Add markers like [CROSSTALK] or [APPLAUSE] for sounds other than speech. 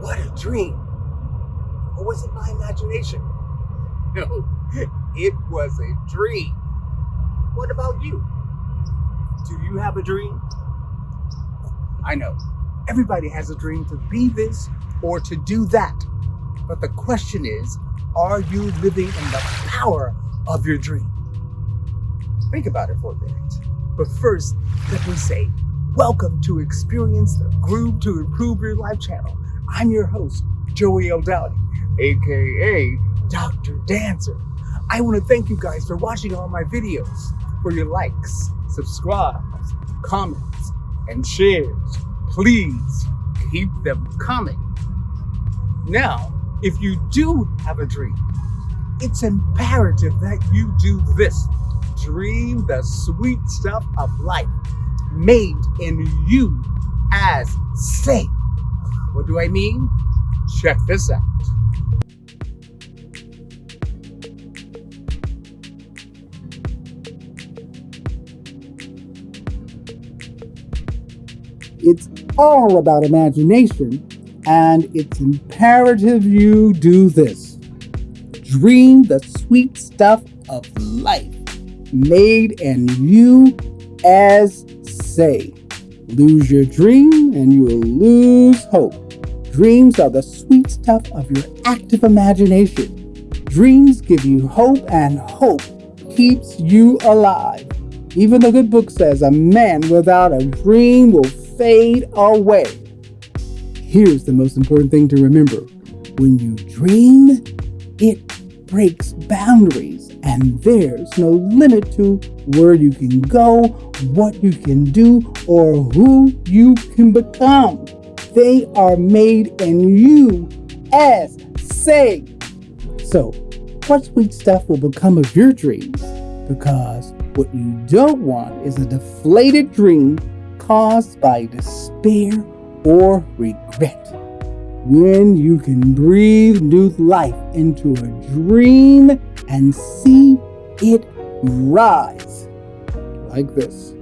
but a dream. Or was it my imagination? [LAUGHS] No, it was a dream. What about you? Do you have a dream? I know, everybody has a dream to be this or to do that. But the question is, are you living in the power of your dream? Think about it for a minute. But first, let me say, welcome to Experience the Groove to Improve Your Life channel. I'm your host, Joey O'Dowdy, aka Dr. Dancer. I want to thank you guys for watching all my videos, for your likes, subscribes, comments, and shares. Please keep them coming. Now, if you do have a dream, it's imperative that you do this. Dream the sweet stuff of life made in you as say. What do I mean? Check this out. It's all about imagination, and it's imperative you do this. Dream the sweet stuff of life, made in you as say. Lose your dream, and you will lose hope. Dreams are the sweet stuff of your active imagination. Dreams give you hope, and hope keeps you alive. Even the good book says a man without a dream will fade away. Here's the most important thing to remember when you dream, it breaks boundaries, and there's no limit to where you can go, what you can do, or who you can become. They are made in you as say. So, what sweet stuff will become of your dreams? Because what you don't want is a deflated dream caused by despair or regret. When you can breathe new life into a dream and see it rise like this.